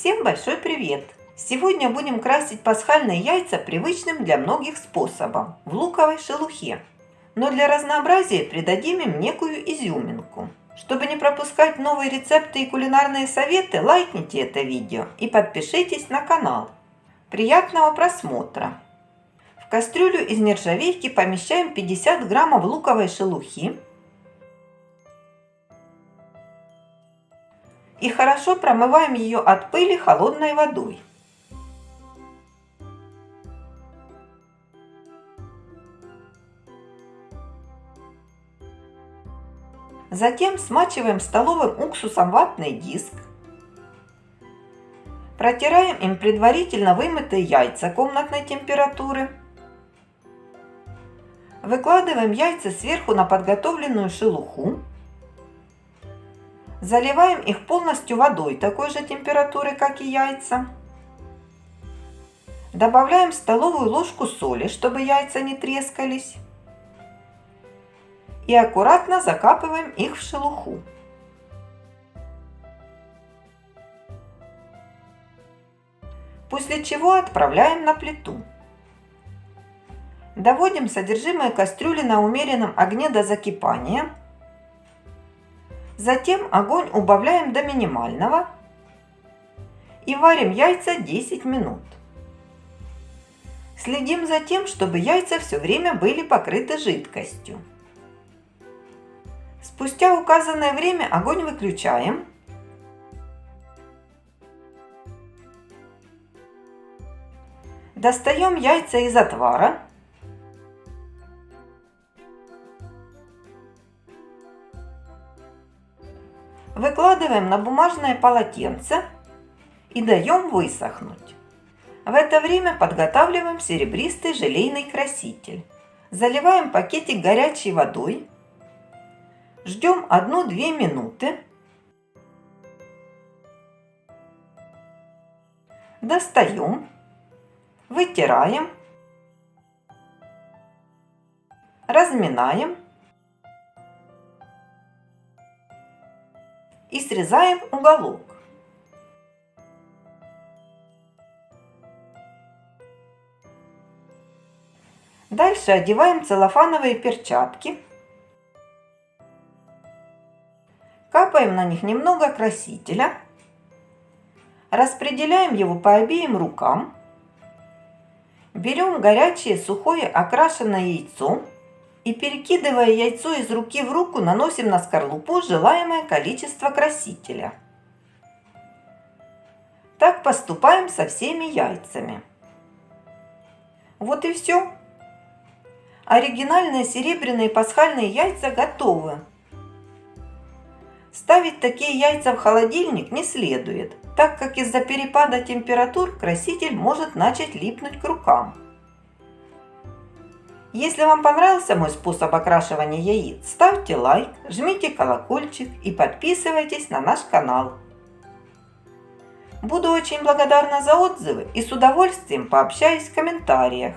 Всем большой привет! Сегодня будем красить пасхальные яйца привычным для многих способом – в луковой шелухе. Но для разнообразия придадим им некую изюминку. Чтобы не пропускать новые рецепты и кулинарные советы, лайкните это видео и подпишитесь на канал. Приятного просмотра! В кастрюлю из нержавейки помещаем 50 граммов луковой шелухи, и хорошо промываем ее от пыли холодной водой. Затем смачиваем столовым уксусом ватный диск. Протираем им предварительно вымытые яйца комнатной температуры. Выкладываем яйца сверху на подготовленную шелуху. Заливаем их полностью водой такой же температуры, как и яйца. Добавляем столовую ложку соли, чтобы яйца не трескались. И аккуратно закапываем их в шелуху. После чего отправляем на плиту. Доводим содержимое кастрюли на умеренном огне до закипания – Затем огонь убавляем до минимального и варим яйца 10 минут. Следим за тем, чтобы яйца все время были покрыты жидкостью. Спустя указанное время огонь выключаем. Достаем яйца из отвара Выкладываем на бумажное полотенце и даем высохнуть. В это время подготавливаем серебристый желейный краситель. Заливаем пакетик горячей водой. Ждем 1-2 минуты. Достаем. Вытираем. Разминаем срезаем уголок. Дальше одеваем целлофановые перчатки. Капаем на них немного красителя. Распределяем его по обеим рукам. Берем горячее сухое окрашенное яйцо и перекидывая яйцо из руки в руку, наносим на скорлупу желаемое количество красителя. Так поступаем со всеми яйцами. Вот и все. Оригинальные серебряные пасхальные яйца готовы. Ставить такие яйца в холодильник не следует, так как из-за перепада температур краситель может начать липнуть к рукам. Если вам понравился мой способ окрашивания яиц, ставьте лайк, жмите колокольчик и подписывайтесь на наш канал. Буду очень благодарна за отзывы и с удовольствием пообщаюсь в комментариях.